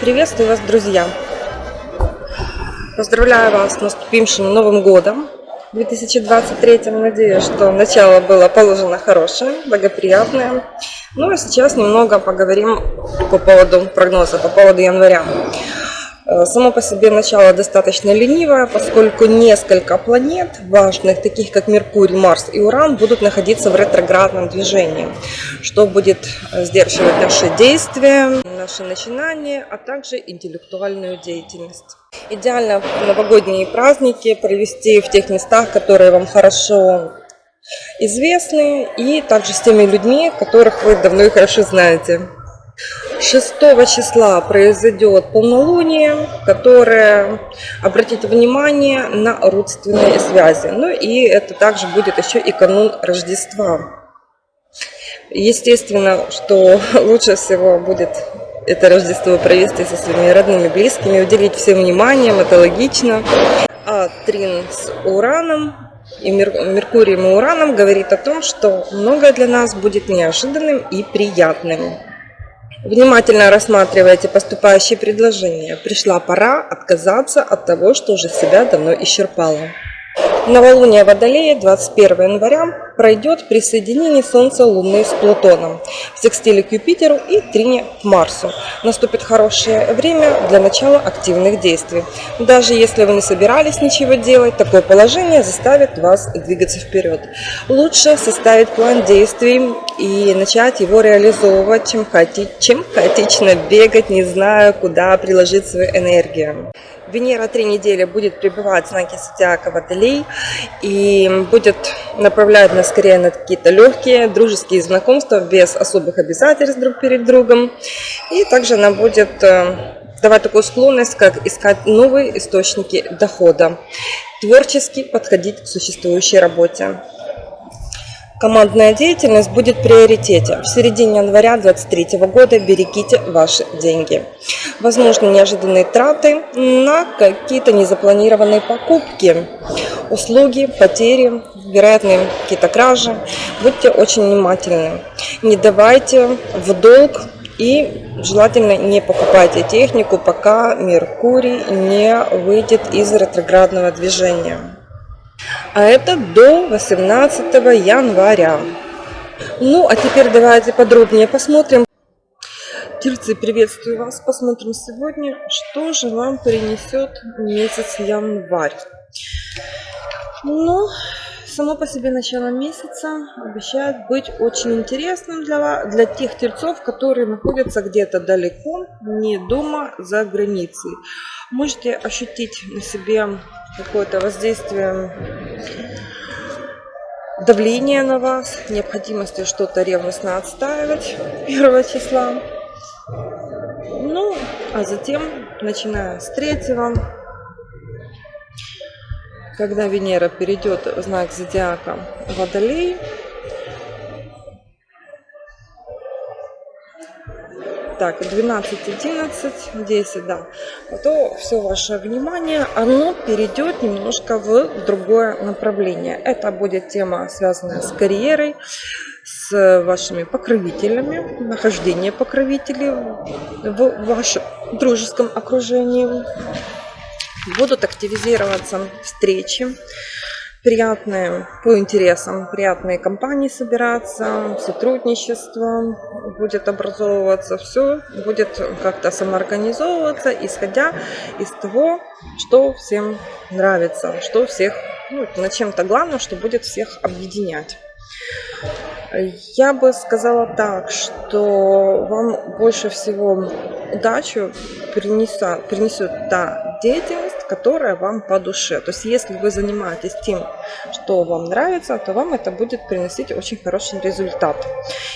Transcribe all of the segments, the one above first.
Приветствую вас, друзья! Поздравляю вас с наступившим Новым Годом 2023. Надеюсь, что начало было положено хорошее, благоприятное. Ну а сейчас немного поговорим по поводу прогноза, по поводу января. Э, само по себе начало достаточно ленивое, поскольку несколько планет важных, таких как Меркурий, Марс и Уран, будут находиться в ретроградном движении, что будет э, сдерживать наши действия, наши начинания, а также интеллектуальную деятельность. Идеально новогодние праздники провести в тех местах, которые вам хорошо известны, и также с теми людьми, которых вы давно и хорошо знаете. 6 числа произойдет полнолуние, которое обратит внимание на родственные связи. Ну и это также будет еще и канун Рождества. Естественно, что лучше всего будет это Рождество провести со своими родными, близкими, уделить всем вниманием, это логично. А Трин с Ураном и Меркурием и Ураном говорит о том, что многое для нас будет неожиданным и приятным. Внимательно рассматривайте поступающие предложения. Пришла пора отказаться от того, что уже себя давно исчерпало. Новолуние Водолея 21 января пройдет при соединении Солнца Луны с Плутоном, в секстиле к Юпитеру и трине к Марсу. Наступит хорошее время для начала активных действий. Даже если вы не собирались ничего делать, такое положение заставит вас двигаться вперед. Лучше составить план действий и начать его реализовывать, чем, хаоти... чем хаотично бегать, не зная, куда приложить свою энергию. Венера три недели будет пребывать в знаке зодиака Водолей и будет направлять нас скорее на какие-то легкие дружеские знакомства без особых обязательств друг перед другом. И также она будет э, давать такую склонность, как искать новые источники дохода, творчески подходить к существующей работе. Командная деятельность будет в приоритете. В середине января 2023 года берегите ваши деньги. Возможно, неожиданные траты на какие-то незапланированные покупки, услуги, потери, вероятные какие-то кражи. Будьте очень внимательны. Не давайте в долг и желательно не покупайте технику, пока Меркурий не выйдет из ретроградного движения а это до 18 января. Ну, а теперь давайте подробнее посмотрим. Тельцы, приветствую вас. Посмотрим сегодня, что же вам принесет месяц январь. Ну, само по себе начало месяца обещает быть очень интересным для, для тех тельцов, которые находятся где-то далеко, не дома, за границей. Можете ощутить на себе какое-то воздействие давление на вас, необходимости что-то ревностно отстаивать 1 числа. Ну, а затем, начиная с 3 когда Венера перейдет в знак зодиака Водолей, так 12 11 10 да то все ваше внимание оно перейдет немножко в другое направление. Это будет тема связанная с карьерой с вашими покровителями нахождение покровителей в вашем дружеском окружении будут активизироваться встречи приятные по интересам, приятные компании собираться, сотрудничество будет образовываться, все будет как-то самоорганизовываться, исходя из того, что всем нравится, что всех, ну, на чем-то главное, что будет всех объединять. Я бы сказала так, что вам больше всего удачу принесет, принесет та деятельность, которая вам по душе. То есть если вы занимаетесь тем, что вам нравится, то вам это будет приносить очень хороший результат.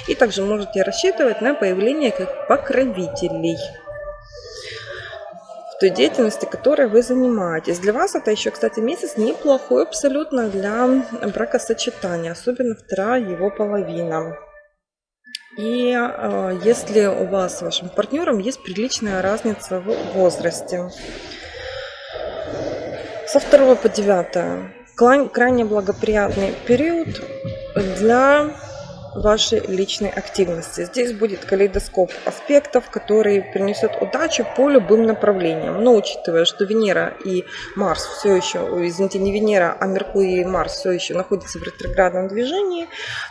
И также можете рассчитывать на появление как покровителей в той деятельности, которой вы занимаетесь. Для вас это еще, кстати, месяц неплохой абсолютно для бракосочетания, особенно вторая его половина. И э, если у вас с вашим партнером есть приличная разница в возрасте. Со 2 по 9 крайне благоприятный период для вашей личной активности. Здесь будет калейдоскоп аспектов, который принесет удачу по любым направлениям. Но учитывая, что Венера и Марс все еще, извините, не Венера, а Меркурий и Марс все еще находятся в ретроградном движении,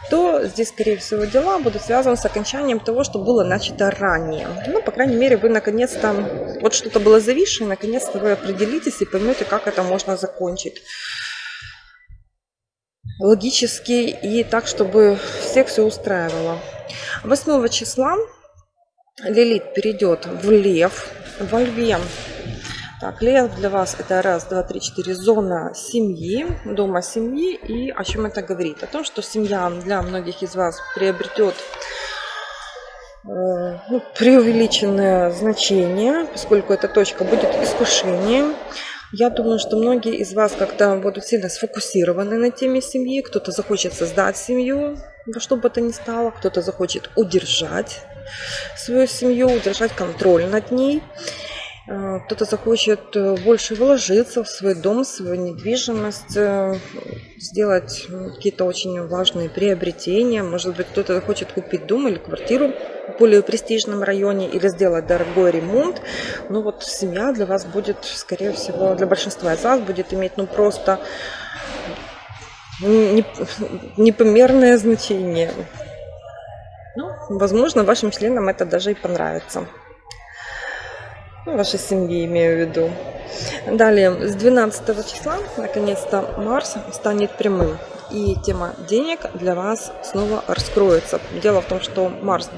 то здесь, скорее всего, дела будут связаны с окончанием того, что было начато ранее. Ну, по крайней мере, вы наконец-то, вот что-то было зависшее, наконец-то вы определитесь и поймете, как это можно закончить логически и так, чтобы всех все устраивало. 8 числа Лилит перейдет в Лев, во Льве. Так, Лев для вас это раз, два, три, четыре, зона семьи, дома семьи. И о чем это говорит? О том, что семья для многих из вас приобретет э, ну, преувеличенное значение, поскольку эта точка будет искушением. Я думаю, что многие из вас как-то будут сильно сфокусированы на теме семьи. Кто-то захочет создать семью, во что бы то ни стало. Кто-то захочет удержать свою семью, удержать контроль над ней. Э, кто-то захочет э, больше вложиться в свой дом, в свою недвижимость, э, сделать какие-то очень важные приобретения. Может быть, кто-то захочет купить дом или квартиру в более престижном районе или сделать дорогой ремонт. Ну вот семья для вас будет, скорее всего, для большинства из вас будет иметь ну просто непомерное значение. Ну, возможно, вашим членам это даже и понравится ну, вашей семьи имею в виду. Далее, с 12 числа, наконец-то, Марс станет прямым. И тема денег для вас снова раскроется. Дело в том, что Марс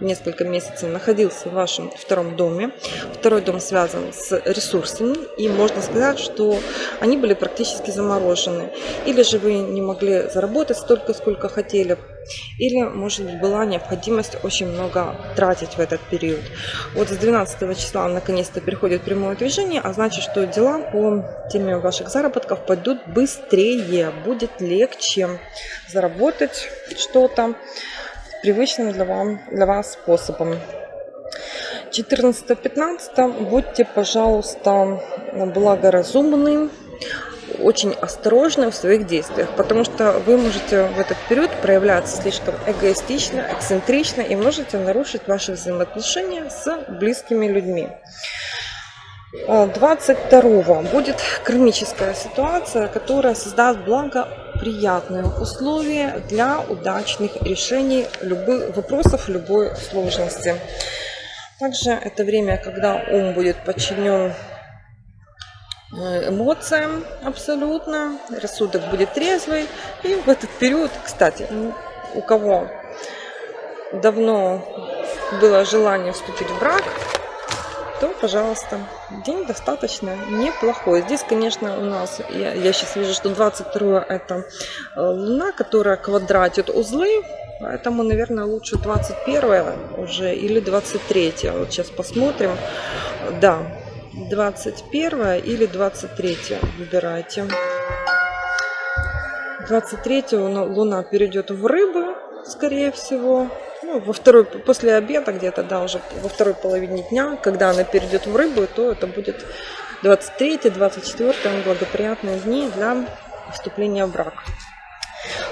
несколько месяцев находился в вашем втором доме. Второй дом связан с ресурсами, и можно сказать, что они были практически заморожены. Или же вы не могли заработать столько, сколько хотели, или, может быть, была необходимость очень много тратить в этот период. Вот с 12 числа наконец-то переходит прямое движение, а значит, что дела по теме ваших заработков пойдут быстрее, будет легче заработать что-то привычным для, вам, для вас способом. 14-15 будьте, пожалуйста, благоразумны, очень осторожны в своих действиях, потому что вы можете в этот период проявляться слишком эгоистично, эксцентрично и можете нарушить ваши взаимоотношения с близкими людьми. 22 будет кармическая ситуация, которая создаст благоприятные условия для удачных решений любых вопросов любой сложности. Также это время, когда ум будет подчинен э, эмоциям абсолютно, рассудок будет трезвый. И в этот период, кстати, у кого давно было желание вступить в брак, то, пожалуйста, день достаточно неплохой. Здесь, конечно, у нас, я, я сейчас вижу, что 22 это э, луна, которая квадратит узлы, поэтому, наверное, лучше 21 уже или 23. Вот сейчас посмотрим. Да, 21 или 23 выбирайте. 23 луна перейдет в рыбы, скорее всего ну, во второй, после обеда где-то, да, уже во второй половине дня, когда она перейдет в рыбу, то это будет 23-24 благоприятные дни для вступления в брак.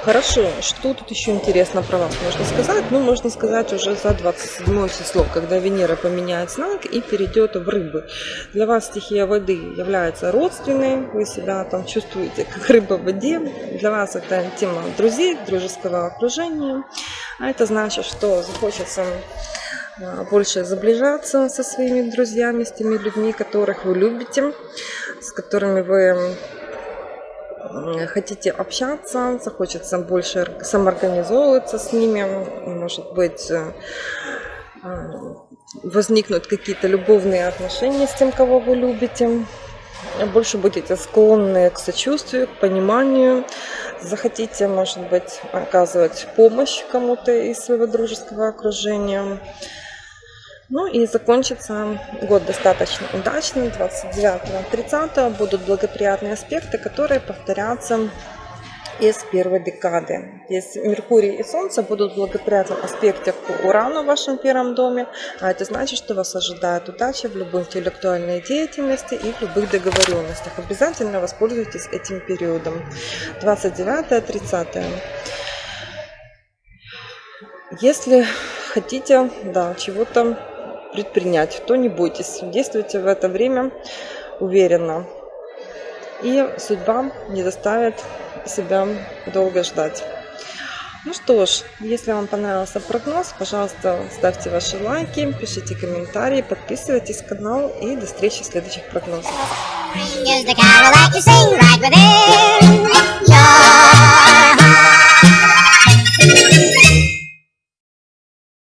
Хорошо, что тут еще интересно про вас можно сказать? Ну, можно сказать уже за 27 число, когда Венера поменяет знак и перейдет в рыбы. Для вас стихия воды является родственной, вы себя там чувствуете как рыба в воде. Для вас это тема друзей, дружеского окружения. А это значит, что захочется а, больше заближаться со своими друзьями, с теми людьми, которых вы любите, с которыми вы хотите общаться, захочется больше самоорганизовываться с ними, может быть, э, э, возникнут какие-то любовные отношения с тем, кого вы любите, больше будете склонны к сочувствию, к пониманию, захотите, может быть, оказывать помощь кому-то из своего дружеского окружения. Ну и закончится год достаточно удачно. 29-30 будут благоприятные аспекты, которые повторятся из первой декады. Здесь Меркурий и Солнце будут в благоприятном аспекте к Урану в вашем первом доме, а это значит, что вас ожидает удача в любой интеллектуальной деятельности и в любых договоренностях. Обязательно воспользуйтесь этим периодом. 29-30. Если хотите, да, чего-то предпринять, то не бойтесь, действуйте в это время уверенно. И судьба не заставит себя долго ждать. Ну что ж, если вам понравился прогноз, пожалуйста, ставьте ваши лайки, пишите комментарии, подписывайтесь на канал и до встречи в следующих прогнозах.